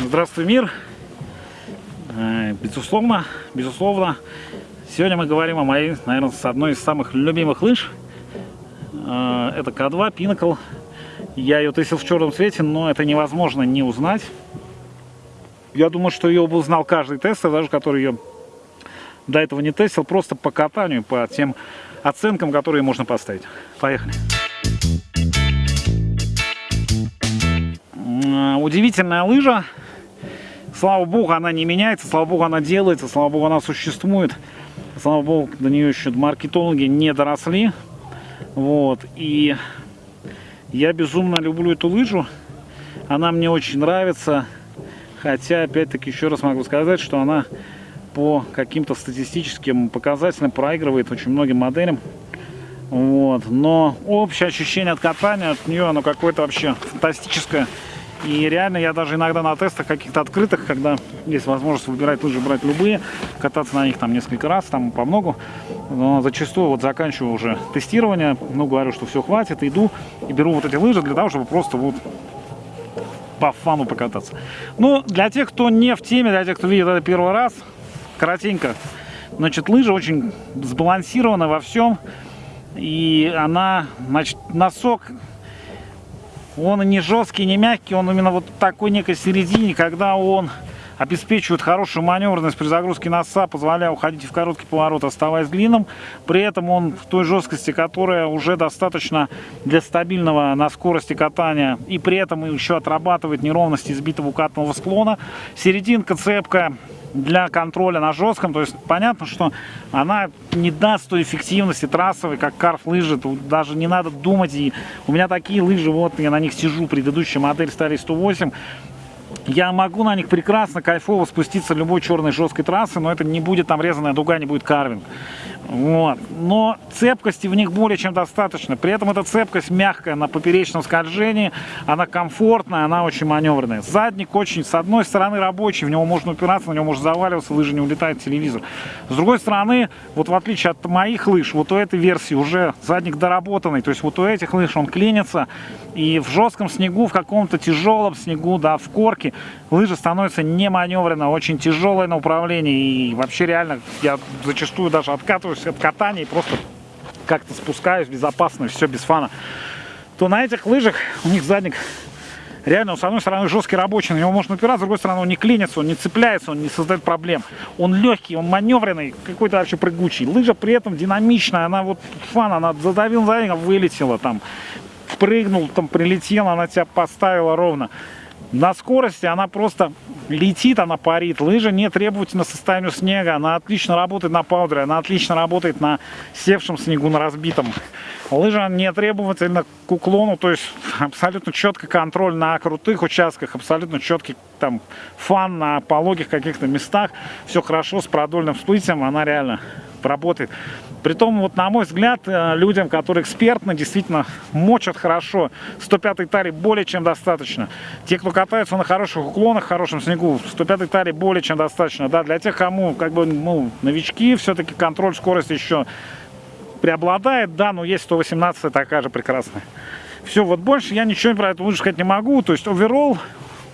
Здравствуй, мир! Э, Безусловно, безусловно, сегодня мы говорим о моей, наверное, с одной из самых любимых лыж. Э, Это К2 Pinnacle. Я ее тестил в черном цвете, но это невозможно не узнать. Я думаю, что ее бы узнал каждый тестер, даже который ее до этого не тестил, просто по катанию, по тем оценкам, которые можно поставить. Поехали! Удивительная лыжа. Слава богу, она не меняется, слава богу, она делается, слава богу, она существует. Слава богу, до нее еще маркетологи не доросли. Вот. И я безумно люблю эту лыжу. Она мне очень нравится. Хотя, опять-таки, еще раз могу сказать, что она по каким-то статистическим показателям проигрывает очень многим моделям. Вот. Но общее ощущение от катания от нее, оно какое-то вообще фантастическое. И реально я даже иногда на тестах каких-то открытых, когда есть возможность выбирать лыжи, брать любые, кататься на них там несколько раз, там по многу, но зачастую вот заканчиваю уже тестирование, ну говорю, что все хватит, иду и беру вот эти лыжи для того, чтобы просто вот по фану покататься. Ну, для тех, кто не в теме, для тех, кто видит это первый раз, коротенько, значит, лыжа очень сбалансирована во всем, и она, значит, носок он не жесткий, не мягкий, он именно вот такой некой середине, когда он обеспечивает хорошую маневренность при загрузке носа, позволяя уходить в короткий поворот, оставаясь длинным. При этом он в той жесткости, которая уже достаточно для стабильного на скорости катания. И при этом еще отрабатывает неровности избитого укатного склона. Серединка цепкая для контроля на жестком. То есть понятно, что она не даст той эффективности трассовой, как карф лыжи. Тут даже не надо думать. И у меня такие лыжи, вот я на них сижу, предыдущая модель Старый 108. Я могу на них прекрасно, кайфово спуститься любой черной жесткой трассы, но это не будет там резаная дуга, не будет карвинг. Вот. Но цепкости в них более чем достаточно. При этом эта цепкость мягкая на поперечном скольжении, она комфортная, она очень маневренная. Задник очень, с одной стороны, рабочий, в него можно упираться, на него можно заваливаться, лыжи не улетает телевизор. С другой стороны, вот в отличие от моих лыж, вот у этой версии уже задник доработанный, то есть вот у этих лыж он клинится, и в жестком снегу, в каком-то тяжелом снегу, да, в корке, лыжа становится не маневренно, очень тяжелая на управлении, и вообще реально я зачастую даже откатываюсь от катания и просто как-то спускаюсь безопасно, все без фана, то на этих лыжах у них задник реально, он, с одной стороны, жесткий рабочий, на него можно упираться, с другой стороны, он не клинится, он не цепляется, он не создает проблем. Он легкий, он маневренный, какой-то вообще прыгучий. Лыжа при этом динамичная, она вот фан, она задавил задник, вылетела там, прыгнул, там прилетела, она тебя поставила ровно. На скорости она просто летит, она парит. Лыжа не требовательна состоянию снега. Она отлично работает на паудере, она отлично работает на севшем снегу, на разбитом. Лыжа не требовательна к уклону, то есть абсолютно четкий контроль на крутых участках, абсолютно четкий там фан на пологих каких-то местах. Все хорошо с продольным всплытием, она реально работает. Притом, вот на мой взгляд, э, людям, которые экспертны, действительно мочат хорошо. 105 таре более чем достаточно. Те, кто катаются на хороших уклонах, хорошем снегу, 105 таре более чем достаточно. Да, для тех, кому как бы ну, новички, все-таки контроль скорости еще преобладает. Да, но есть 118 такая же прекрасная. Все, вот больше я ничего про это лучше сказать не могу. То есть оверолл,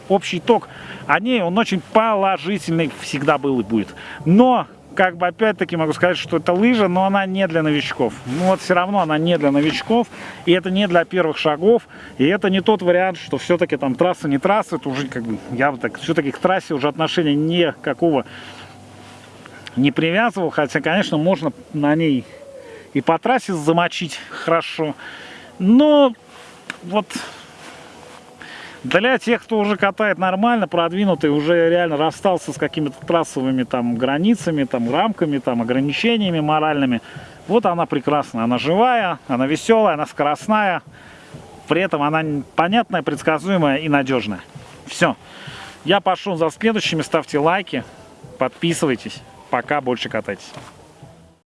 общий итог о ней, он очень положительный всегда был и будет. Но как бы опять-таки могу сказать, что это лыжа, но она не для новичков. Ну вот все равно она не для новичков, и это не для первых шагов, и это не тот вариант, что все-таки там трасса не трасса, это уже как бы, я бы так, все-таки к трассе уже отношения никакого не привязывал, хотя, конечно, можно на ней и по трассе замочить хорошо, но вот для тех, кто уже катает нормально, продвинутый, уже реально расстался с какими-то трассовыми там границами, там рамками, там ограничениями моральными, вот она прекрасная, она живая, она веселая, она скоростная, при этом она понятная, предсказуемая и надежная. Все. Я пошел за следующими, ставьте лайки, подписывайтесь. Пока, больше катайтесь.